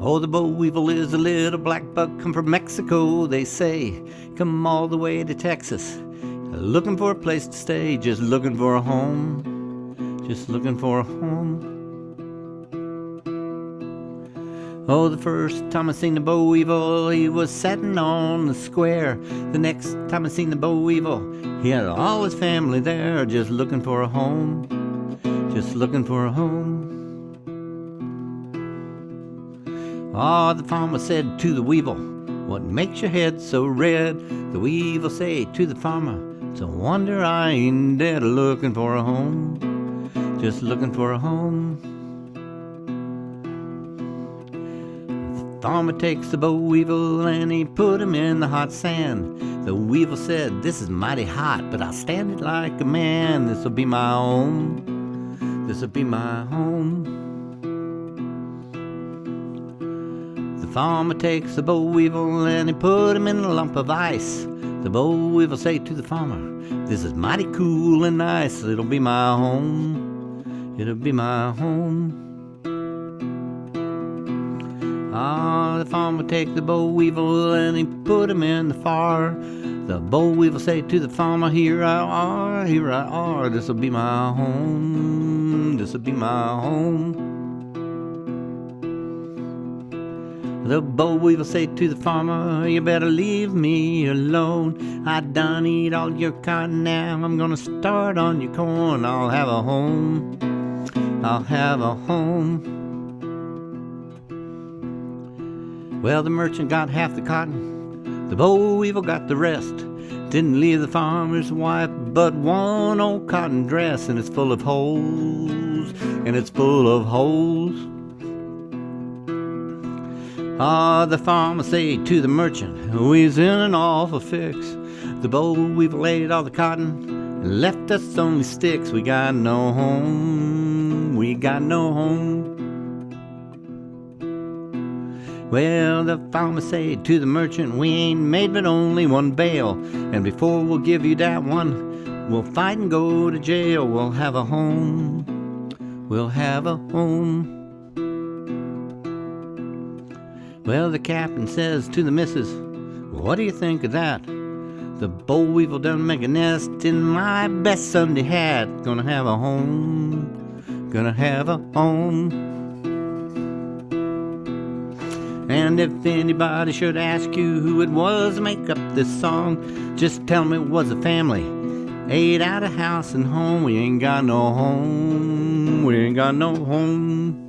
Oh, the boll weevil is a little black bug come from Mexico, they say. Come all the way to Texas, looking for a place to stay, just looking for a home, just looking for a home. Oh, the first time I seen the boll weevil, he was sitting on the square. The next time I seen the boll weevil, he had all his family there, just looking for a home, just looking for a home. Ah, the farmer said to the weevil, What makes your head so red? The weevil say to the farmer, It's a wonder I ain't dead, looking for a home, just looking for a home. The farmer takes the boll weevil and he put him in the hot sand. The weevil said, This is mighty hot, but I'll stand it like a man. This'll be my home. This'll be my home. Farmer takes the boll weevil and he put him in a lump of ice. The boll weevil say to the farmer, This is mighty cool and nice. It'll be my home. It'll be my home. Ah, the farmer take the boll weevil and he put him in the fire. The boll weevil say to the farmer, Here I are, here I are, this'll be my home, this'll be my home. The boll weevil say to the farmer, You better leave me alone. I done eat all your cotton now. I'm gonna start on your corn. I'll have a home. I'll have a home. Well, the merchant got half the cotton, the boll weevil got the rest. Didn't leave the farmer's wife but one old cotton dress, and it's full of holes, and it's full of holes. Ah, the farmer say to the merchant, we's in an awful fix. The boll weevil laid all the cotton, and left us only sticks. We got no home, we got no home. Well, the farmer said to the merchant, We ain't made but only one bale, and before we'll give you that one, we'll fight and go to jail. We'll have a home, we'll have a home. Well, the captain says to the missus, What do you think of that? The boll weevil done make a nest in my best Sunday hat. Gonna have a home, gonna have a home. And if anybody should ask you who it was make up this song, just tell me it was a family. Ate out of house and home, we ain't got no home, we ain't got no home.